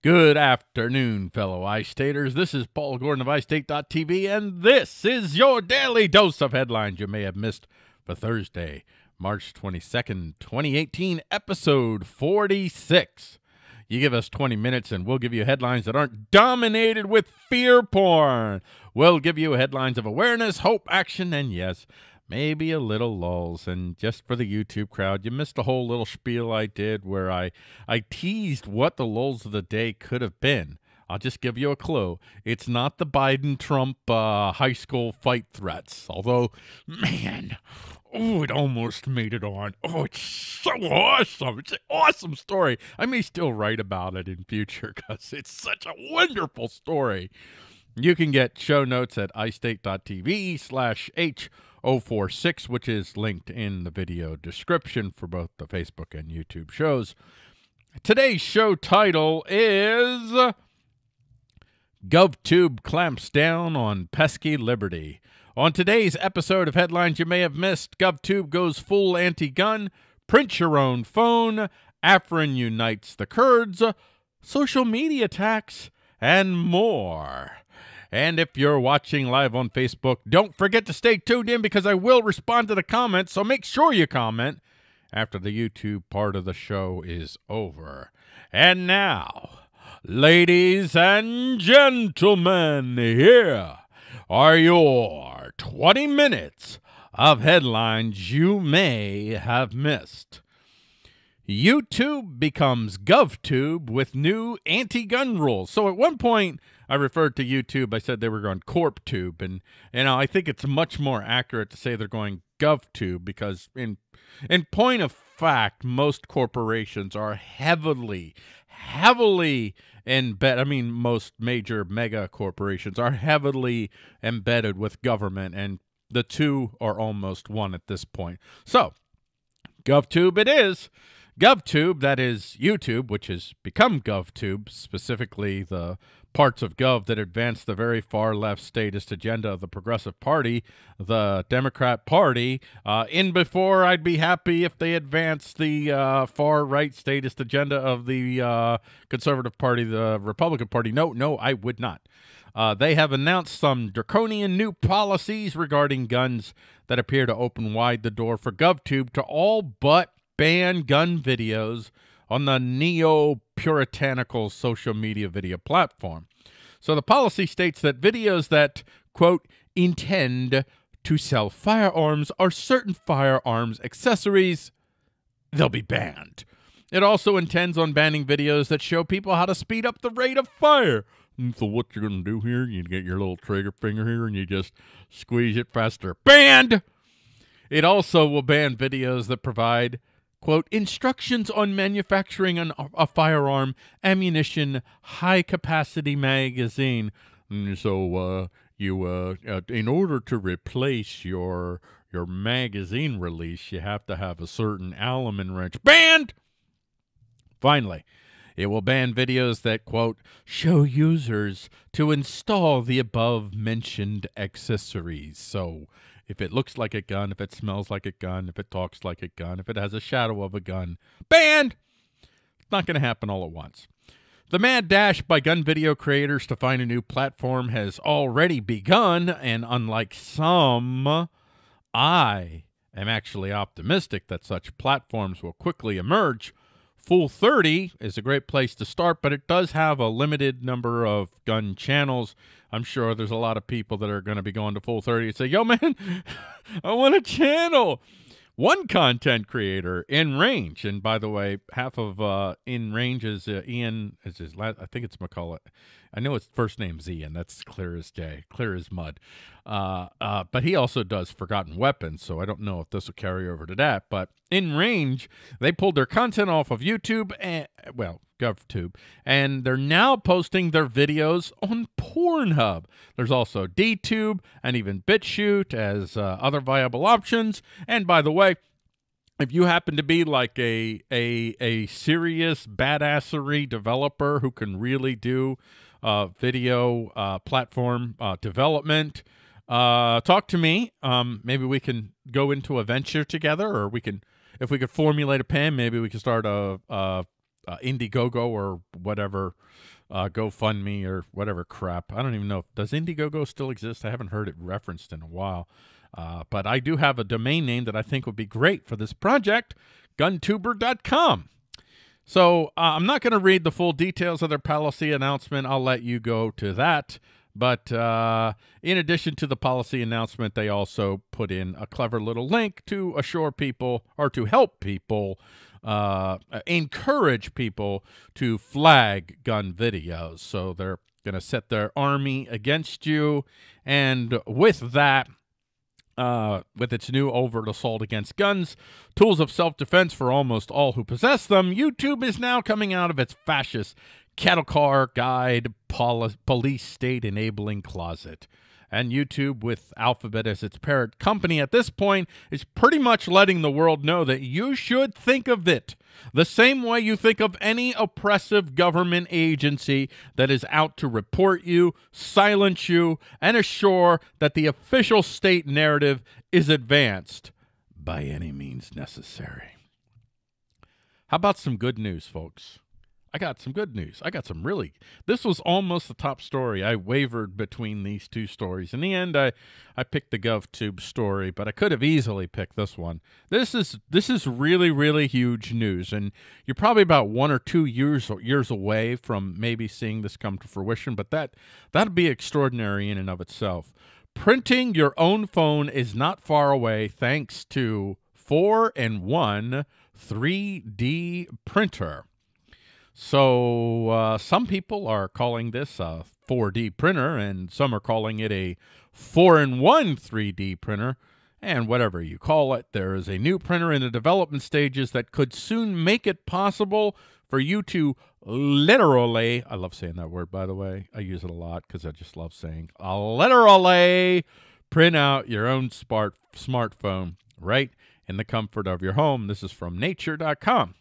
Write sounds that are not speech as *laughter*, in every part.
Good afternoon, fellow iStaters. This is Paul Gordon of iState.tv, and this is your daily dose of headlines you may have missed for Thursday, March 22nd, 2018, episode 46. You give us 20 minutes, and we'll give you headlines that aren't dominated with fear porn. We'll give you headlines of awareness, hope, action, and yes, maybe a little lulls. And just for the YouTube crowd, you missed a whole little spiel I did where I, I teased what the lulls of the day could have been. I'll just give you a clue. It's not the Biden Trump uh, high school fight threats. Although, man, oh, it almost made it on. Oh, it's so awesome. It's an awesome story. I may still write about it in future *laughs* because it's such a wonderful story. You can get show notes at istate.tv slash H046, which is linked in the video description for both the Facebook and YouTube shows. Today's show title is GovTube clamps down on pesky liberty. On today's episode of Headlines You May Have Missed, GovTube goes full anti gun, print your own phone, Afrin unites the Kurds, social media attacks, and more. And if you're watching live on Facebook, don't forget to stay tuned in because I will respond to the comments, so make sure you comment after the YouTube part of the show is over. And now, ladies and gentlemen, here are your 20 minutes of headlines you may have missed. YouTube becomes GovTube with new anti-gun rules. So at one point, I referred to YouTube. I said they were going CorpTube, and you know I think it's much more accurate to say they're going GovTube because in in point of fact, most corporations are heavily, heavily embedded. I mean, most major mega corporations are heavily embedded with government, and the two are almost one at this point. So, GovTube it is. GovTube, that is YouTube, which has become GovTube, specifically the parts of Gov that advance the very far left statist agenda of the Progressive Party, the Democrat Party. Uh, in before, I'd be happy if they advanced the uh, far right statist agenda of the uh, Conservative Party, the Republican Party. No, no, I would not. Uh, they have announced some draconian new policies regarding guns that appear to open wide the door for GovTube to all but ban gun videos on the neo puritanical social media video platform. So the policy states that videos that, quote, intend to sell firearms or certain firearms accessories, they'll be banned. It also intends on banning videos that show people how to speed up the rate of fire. And so what you're going to do here, you get your little trigger finger here and you just squeeze it faster. Banned! It also will ban videos that provide quote, instructions on manufacturing an, a firearm, ammunition, high capacity magazine. And so, uh, you, uh, uh, in order to replace your, your magazine release, you have to have a certain Allen wrench. Banned! Finally, it will ban videos that, quote, show users to install the above mentioned accessories. So, if it looks like a gun, if it smells like a gun, if it talks like a gun, if it has a shadow of a gun, banned! It's not going to happen all at once. The mad dash by gun video creators to find a new platform has already begun, and unlike some, I am actually optimistic that such platforms will quickly emerge. Full 30 is a great place to start, but it does have a limited number of gun channels I'm sure there's a lot of people that are going to be going to Full 30 and say, yo, man, *laughs* I want a channel. One content creator InRange, and by the way, half of uh, InRange is uh, Ian. Is his last? I think it's McCullough. I know his first name's Ian. That's clear as day, clear as mud. Uh, uh, but he also does Forgotten Weapons, so I don't know if this will carry over to that. But InRange, they pulled their content off of YouTube and well, GovTube, and they're now posting their videos on Pornhub. There's also DTube and even BitChute as uh, other viable options. And by the way, if you happen to be like a a a serious badassery developer who can really do uh, video uh, platform uh, development, uh, talk to me. Um, maybe we can go into a venture together, or we can, if we could formulate a plan, maybe we could start a, a uh, Indiegogo or whatever, uh, GoFundMe or whatever crap. I don't even know. Does Indiegogo still exist? I haven't heard it referenced in a while. Uh, but I do have a domain name that I think would be great for this project, guntuber.com. So uh, I'm not going to read the full details of their policy announcement. I'll let you go to that. But uh, in addition to the policy announcement, they also put in a clever little link to assure people or to help people, uh, encourage people to flag gun videos. So they're going to set their army against you. And with that, uh, with its new overt assault against guns, tools of self defense for almost all who possess them, YouTube is now coming out of its fascist cattle car guide poli- police state enabling closet. And YouTube, with Alphabet as its parent company at this point, is pretty much letting the world know that you should think of it the same way you think of any oppressive government agency that is out to report you, silence you, and assure that the official state narrative is advanced by any means necessary. How about some good news, folks? I got some good news. I got some really. This was almost the top story. I wavered between these two stories. In the end, I I picked the GovTube story, but I could have easily picked this one. This is this is really really huge news, and you're probably about one or two years years away from maybe seeing this come to fruition. But that that'd be extraordinary in and of itself. Printing your own phone is not far away, thanks to four and one 3D printer. So uh, some people are calling this a 4D printer, and some are calling it a 4-in-1 3D printer. And whatever you call it, there is a new printer in the development stages that could soon make it possible for you to literally, I love saying that word, by the way. I use it a lot because I just love saying, literally print out your own smart smartphone right in the comfort of your home. This is from nature.com.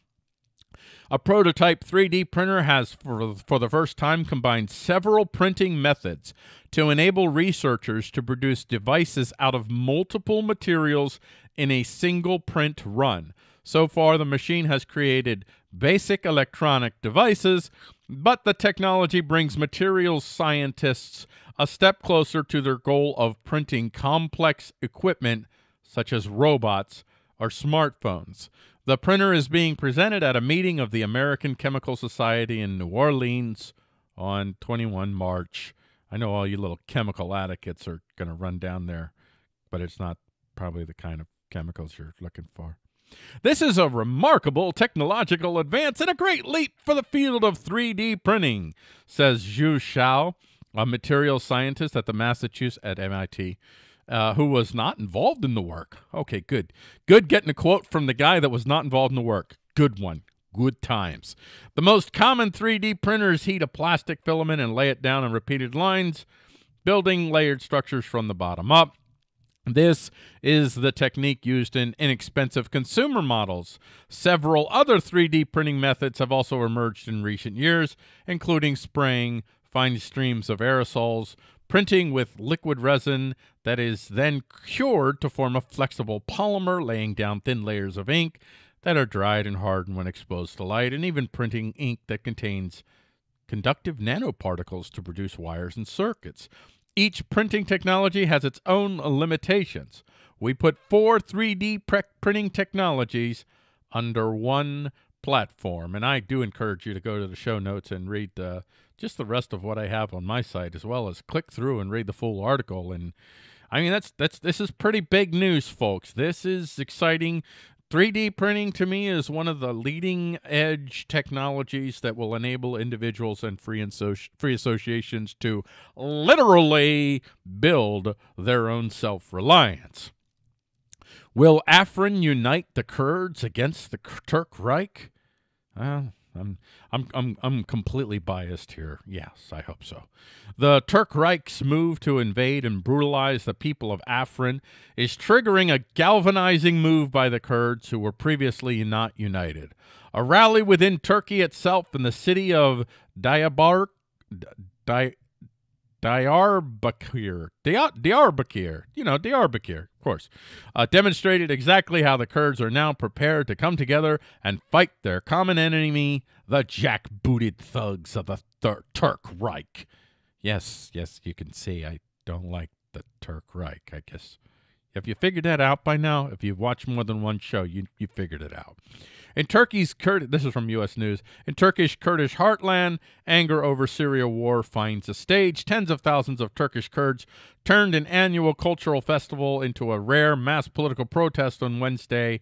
A prototype 3D printer has, for, for the first time, combined several printing methods to enable researchers to produce devices out of multiple materials in a single print run. So far, the machine has created basic electronic devices, but the technology brings materials scientists a step closer to their goal of printing complex equipment such as robots or smartphones. The printer is being presented at a meeting of the American Chemical Society in New Orleans on 21 March. I know all you little chemical advocates are going to run down there, but it's not probably the kind of chemicals you're looking for. This is a remarkable technological advance and a great leap for the field of 3D printing, says Zhu Shao, a materials scientist at the Massachusetts at MIT uh, who was not involved in the work. Okay, good. Good getting a quote from the guy that was not involved in the work. Good one. Good times. The most common 3D printers heat a plastic filament and lay it down in repeated lines, building layered structures from the bottom up. This is the technique used in inexpensive consumer models. Several other 3D printing methods have also emerged in recent years, including spraying fine streams of aerosols, printing with liquid resin that is then cured to form a flexible polymer, laying down thin layers of ink that are dried and hardened when exposed to light, and even printing ink that contains conductive nanoparticles to produce wires and circuits. Each printing technology has its own limitations. We put four 3D printing technologies under one platform, and I do encourage you to go to the show notes and read uh, just the rest of what I have on my site, as well as click through and read the full article. And I mean, that's that's this is pretty big news, folks. This is exciting. 3D printing to me is one of the leading edge technologies that will enable individuals and free, associ- free associations to literally build their own self reliance. Will Afrin unite the Kurds against the Turk Reich? I'm I'm I'm I'm completely biased here. Yes, I hope so. The Turk Reich's move to invade and brutalize the people of Afrin is triggering a galvanizing move by the Kurds who were previously not united. A rally within Turkey itself in the city of Diyarbakir Diyarbakir, Diyarbakir, you know, Diyarbakir. Course, uh, demonstrated exactly how the Kurds are now prepared to come together and fight their common enemy, the jack-booted thugs of the Turk Reich. Yes, yes, you can see I don't like the Turk Reich, I guess. Have you figured that out by now? If you've watched more than one show, you you figured it out. In Turkey's Kurd, this is from U.S. News. In Turkish Kurdish heartland, anger over Syria war finds a stage. Tens of thousands of Turkish Kurds turned an annual cultural festival into a rare mass political protest on Wednesday.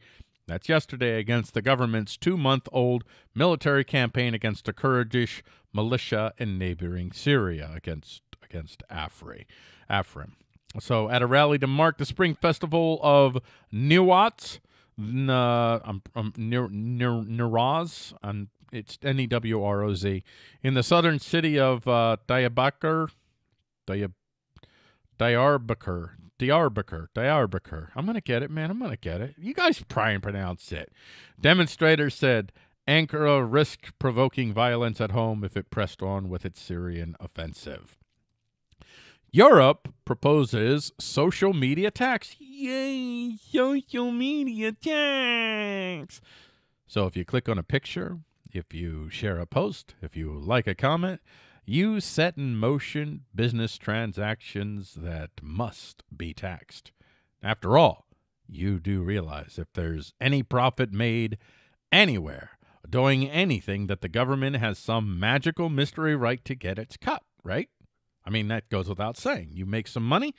That's yesterday against the government's two-month-old military campaign against the Kurdish militia in neighboring Syria against against Afri, Afrin. So, at a rally to mark the spring festival of Niwats, uh, um, um, Niraz, um, it's N E W R O Z, in the southern city of uh, Diyarbakir, Diyarbakir, Diyarbakir, Diyarbakir. I'm going to get it, man. I'm going to get it. You guys try and pronounce it. Demonstrators said Ankara risked provoking violence at home if it pressed on with its Syrian offensive. Europe proposes social media tax. Yay, social media tax. So if you click on a picture, if you share a post, if you like a comment, you set in motion business transactions that must be taxed. After all, you do realize if there's any profit made anywhere doing anything that the government has some magical mystery right to get its cut, right? I mean, that goes without saying. You make some money,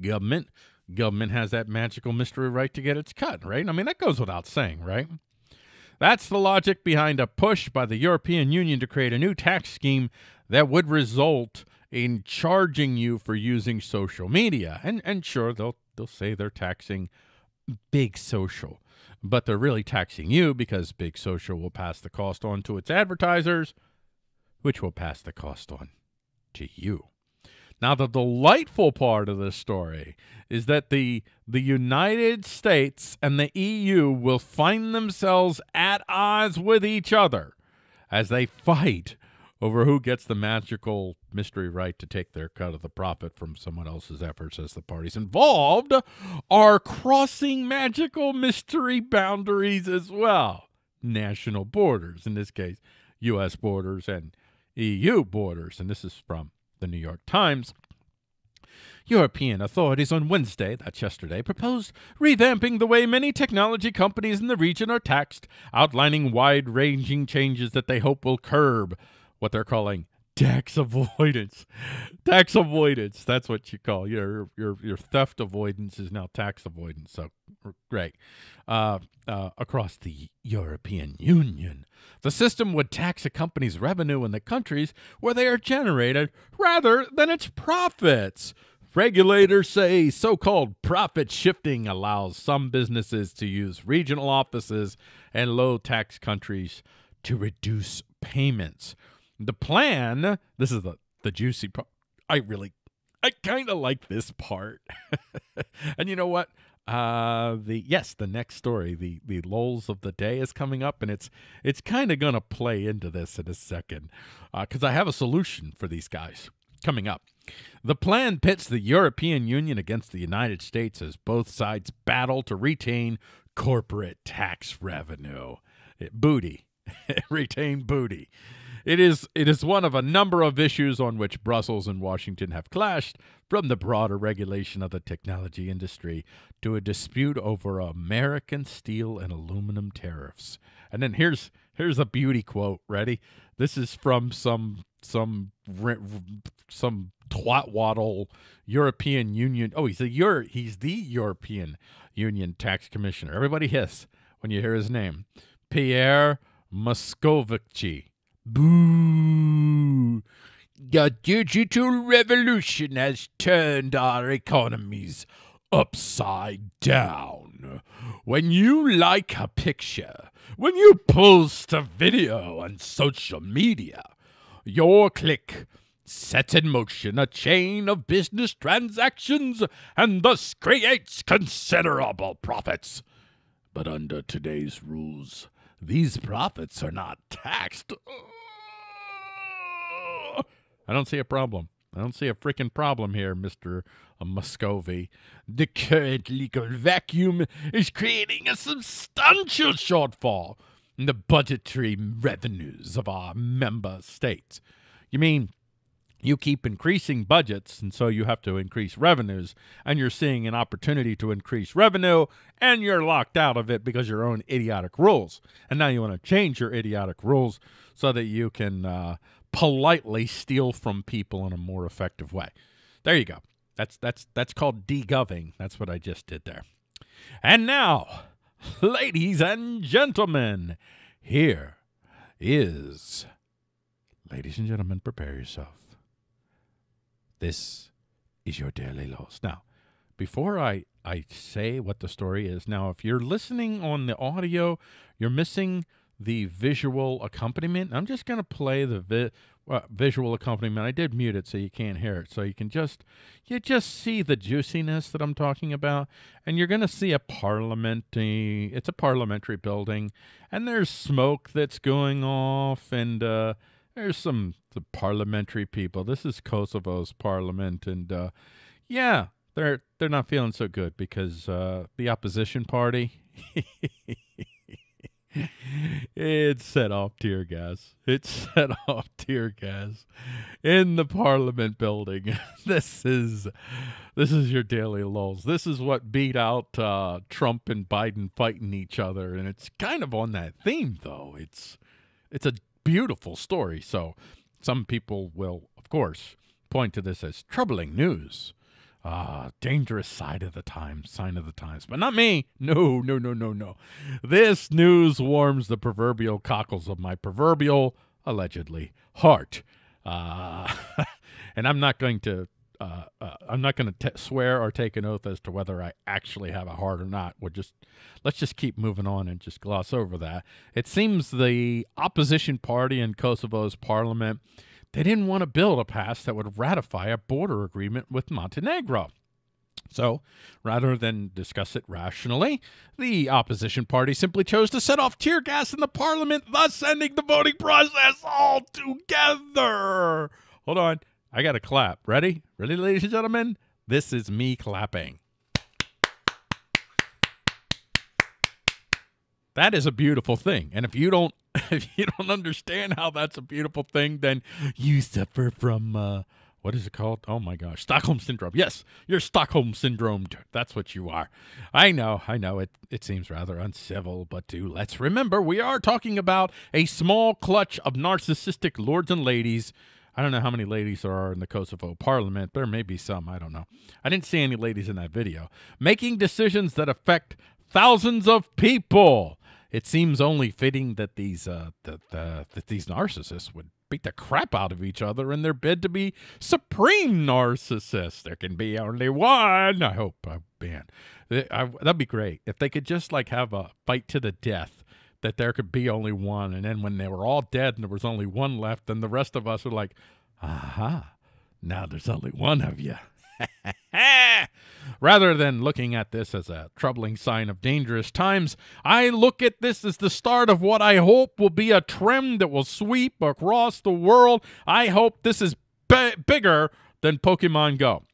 government government has that magical mystery right to get its cut, right? I mean, that goes without saying, right? That's the logic behind a push by the European Union to create a new tax scheme that would result in charging you for using social media. And and sure, they'll they'll say they're taxing big social, but they're really taxing you because big social will pass the cost on to its advertisers, which will pass the cost on to you. Now, the delightful part of this story is that the the United States and the EU will find themselves at odds with each other as they fight over who gets the magical mystery right to take their cut of the profit from someone else's efforts as the parties involved are crossing magical mystery boundaries as well. National borders, in this case, U.S. borders and EU borders. And this is from the New York Times. European authorities on Wednesday, that's yesterday, proposed revamping the way many technology companies in the region are taxed, outlining wide ranging changes that they hope will curb what they're calling tax *laughs* avoidance. tax avoidance. That's what you call your your your theft avoidance is now tax avoidance. So great. Uh, uh, across the European Union, the system would tax a company's revenue in the countries where they are generated rather than its profits. Regulators say so called profit shifting allows some businesses to use regional offices and low tax countries to reduce payments. The plan, this is the, the juicy part. I really, I kind of like this part. *laughs* and you know what? Uh, the yes, the next story, the the lulls of the day is coming up, and it's it's kind of gonna play into this in a second, because uh, I have a solution for these guys coming up. The plan pits the European Union against the United States as both sides battle to retain corporate tax revenue, it, booty, *laughs* retain booty. It is it is one of a number of issues on which Brussels and Washington have clashed, from the broader regulation of the technology industry to a dispute over American steel and aluminum tariffs. And then here's here's a beauty quote. Ready? This is from some some some twat waddle European Union. Oh, he's a Euro, he's the European Union tax commissioner. Everybody hiss when you hear his name. Pierre Moscovici. Boo! The digital revolution has turned our economies upside down. When you like a picture, when you post a video on social media, your click sets in motion a chain of business transactions and thus creates considerable profits. But under today's rules, these profits are not taxed. I don't see a problem. I don't see a freaking problem here, Mister uh, Muscovy. The current legal vacuum is creating a substantial shortfall in the budgetary revenues of our member states. You mean you keep increasing budgets, and so you have to increase revenues, and you're seeing an opportunity to increase revenue, and you're locked out of it because your own idiotic rules. And now you want to change your idiotic rules so that you can uh, politely steal from people in a more effective way. There you go. That's that's that's called degoving. That's what I just did there. And now, ladies and gentlemen, here is ladies and gentlemen, prepare yourself. This is your daily loss. Now, before I, I say what the story is, now, if you're listening on the audio, you're missing the visual accompaniment. I'm just going to play the vi- uh, visual accompaniment. I did mute it so you can't hear it. So you can just, you just see the juiciness that I'm talking about. And you're going to see a parliamentary, it's a parliamentary building. And there's smoke that's going off. And, uh, there's some the parliamentary people. This is Kosovo's parliament, and uh, yeah, they're they're not feeling so good because uh, the opposition party. *laughs* it set off tear gas. It *laughs* set off tear gas in the Parliament building. *laughs* this is this is your daily lulls. This is what beat out uh, Trump and Biden fighting each other, and it's kind of on that theme though. It's it's a beautiful story. So some people will, of course, point to this as troubling news. Ah, dangerous side of the times, sign of the times. But not me. No, no, no, no, no. This news warms the proverbial cockles of my proverbial, allegedly, heart. Uh, *laughs* and I'm not going to uh, uh, I'm not going to swear or take an oath as to whether I actually have a heart or not. We'll just let's just keep moving on and just gloss over that. It seems the opposition party in Kosovo's parliament they didn't want to build a pass that would ratify a border agreement with Montenegro. So, rather than discuss it rationally, the opposition party simply chose to set off tear gas in the parliament, thus ending the voting process altogether. Hold on. I got to clap. Ready? Ready, ladies and gentlemen? This is me clapping. That is a beautiful thing. And if you don't *laughs* if you don't understand how that's a beautiful thing, then you suffer from uh, what is it called? Oh my gosh, Stockholm syndrome. Yes, you're Stockholm syndromed. That's what you are. I know, I know. It it seems rather uncivil, but do let's remember we are talking about a small clutch of narcissistic lords and ladies I don't know how many ladies there are in the Kosovo parliament. There may be some. I don't know. I didn't see any ladies in that video. Making decisions that affect thousands of people. It seems only fitting that these uh, that, uh, that these narcissists would beat the crap out of each other in their bid to be supreme narcissists. There can be only one. I hope. Oh, man, I, that'd be great if they could just like have a fight to the death that there could be only one. And then when they were all dead and there was only one left, then the rest of us are like, aha, now there's only one of you. *laughs* Rather than looking at this as a troubling sign of dangerous times, I look at this as the start of what I hope will be a trend that will sweep across the world. I hope this is bigger than Pokemon Go.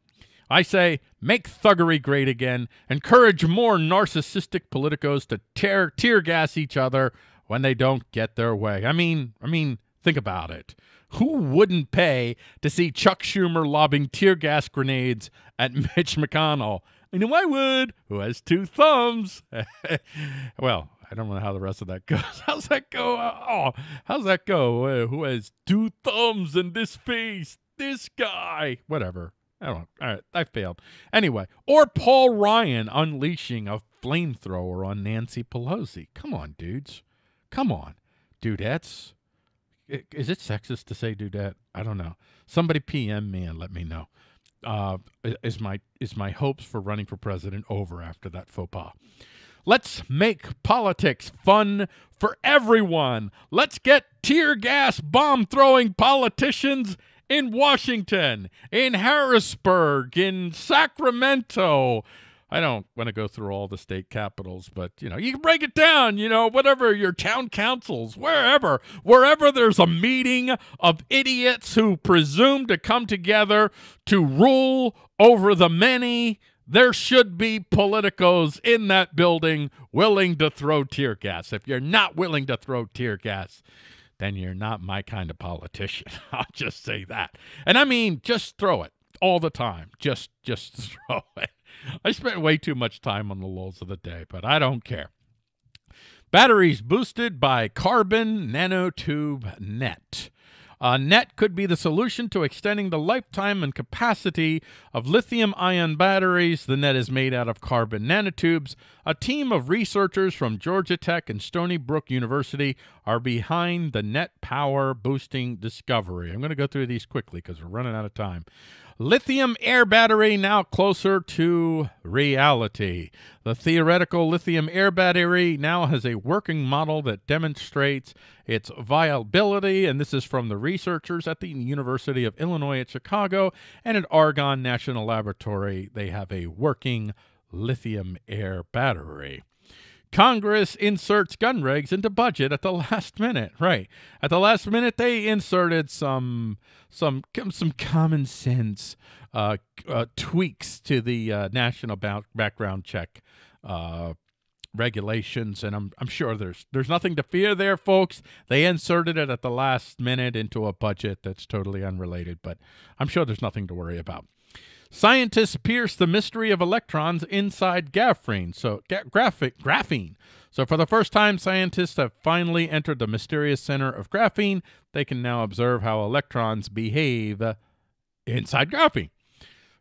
I say, make thuggery great again, encourage more narcissistic politicos to tear tear gas each other when they don't get their way. I mean, I mean, think about it. Who wouldn't pay to see Chuck Schumer lobbing tear gas grenades at *laughs* Mitch McConnell? I know I would, who has two thumbs. *laughs* well, I don't know how the rest of that *laughs* goes. How's that go? Oh, how's that go? Uh, who has two thumbs in this face? This guy. Whatever. I don't know. All right, I failed. Anyway, or Paul Ryan unleashing a flamethrower on Nancy Pelosi. Come on, dudes. Come on, dudettes. Is it sexist to say dudette? I don't know. Somebody PM me and let me know. Uh, is my is my hopes for running for president over after that faux pas? Let's make politics fun for everyone. Let's get tear gas bomb throwing politicians in Washington, in Harrisburg, in Sacramento. I don't want to go through all the state capitals, but you know, you can break it down, you know, whatever your town councils, wherever, wherever there's a meeting of idiots who presume to come together to rule over the many, there should be politicos in that building willing to throw tear gas. If you're not willing to throw tear gas, then you're not my kind of politician. *laughs* I'll just say that. And I mean, just throw it all the time. Just just *laughs* throw it. I spent way too much time on the lulls of the day, but I don't care. Batteries boosted by carbon nanotube net. Uh, NET could be the solution to extending the lifetime and capacity of lithium ion batteries. The NET is made out of carbon nanotubes. A team of researchers from Georgia Tech and Stony Brook University are behind the NET power boosting discovery. I'm going to go through these quickly because we're running out of time. Lithium air battery now closer to reality. The theoretical lithium air battery now has a working model that demonstrates its viability, and this is from the researchers at the University of Illinois at Chicago and at Argonne National Laboratory. They have a working lithium air battery. Congress inserts gun regs into budget at the *laughs* last minute. Right. At the last minute they inserted some some some common sense uh, uh, tweaks to the uh, national background check uh, regulations and I'm I'm sure there's there's nothing to fear there folks. They inserted it at the last minute into a budget that's totally unrelated, but I'm sure there's nothing to worry about. Scientists pierce the mystery of electrons inside graphene. So graphic graphene. So for the first time, scientists have finally entered the mysterious center of graphene. They can now observe how electrons behave inside graphene.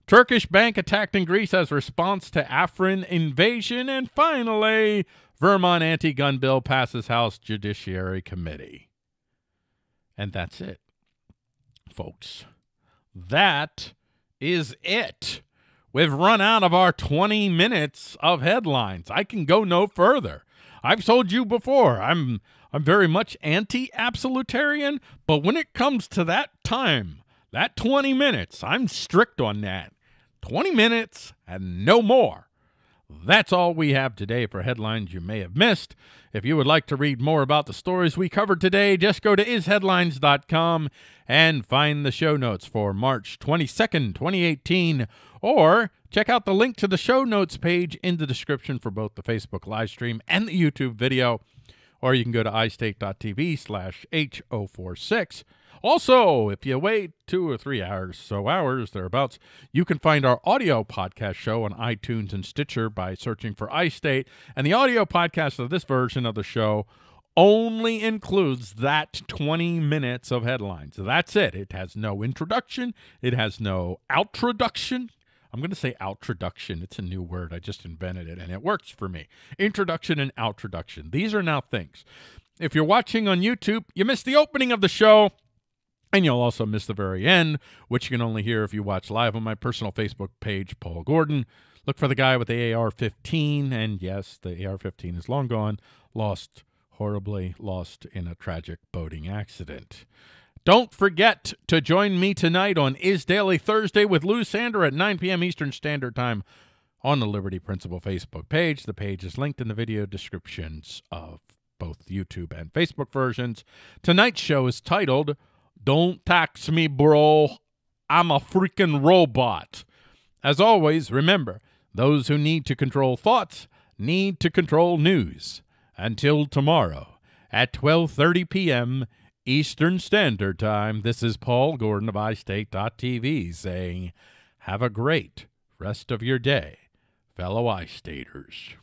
Turkish bank attacked in Greece as response to Afrin invasion. And finally, Vermont anti-gun bill passes House Judiciary Committee. And that's it, folks. That is it. We've run out of our 20 minutes of headlines. I can go no further. I've told you before, I'm I'm very much anti-absolutarian, but when it comes to that time, that 20 minutes, I'm strict on that. 20 minutes and no more. That's all we have today for headlines you may have missed. If you would like to read more about the stories we covered today, just go to isheadlines.com and find the show notes for March 22nd, 2018, or check out the link to the show notes page in the description for both the Facebook live stream and the YouTube video, or you can go to istate.tv slash H046 also, if you wait two or three hours, so hours thereabouts, you can find our audio podcast show on iTunes and Stitcher by searching for iState. And the audio podcast of this version of the show only includes that 20 minutes of headlines. That's it. It has no introduction, it has no outroduction. I'm going to say outroduction. It's a new word. I just invented it and it works for me. Introduction and outroduction. These are now things. If you're watching on YouTube, you missed the opening of the show. And you'll also miss the very end, which you can only hear if you watch live on my personal Facebook page, Paul Gordon. Look for the guy with the AR 15. And yes, the AR 15 is long gone, lost, horribly lost in a tragic boating accident. Don't forget to join me tonight on Is Daily Thursday with Lou Sander at 9 p.m. Eastern Standard Time on the Liberty Principle Facebook page. The page is linked in the video descriptions of both YouTube and Facebook versions. Tonight's show is titled don't tax me, bro. I'm a freaking robot. As always, remember, those who need to control thoughts need to control news. Until tomorrow at 12:30 p.m. Eastern Standard Time, this is Paul Gordon of iState.tv saying, have a great rest of your day, fellow iStaters.